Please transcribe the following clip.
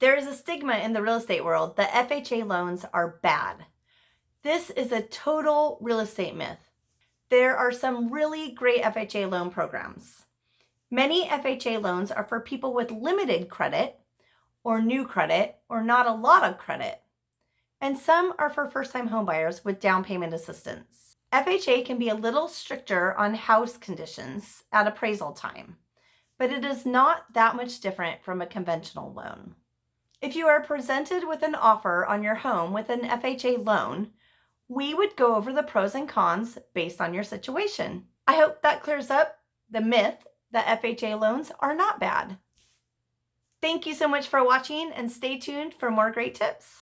There is a stigma in the real estate world that FHA loans are bad. This is a total real estate myth. There are some really great FHA loan programs. Many FHA loans are for people with limited credit or new credit or not a lot of credit. And some are for first-time homebuyers with down payment assistance. FHA can be a little stricter on house conditions at appraisal time, but it is not that much different from a conventional loan. If you are presented with an offer on your home with an FHA loan, we would go over the pros and cons based on your situation. I hope that clears up the myth that FHA loans are not bad. Thank you so much for watching and stay tuned for more great tips.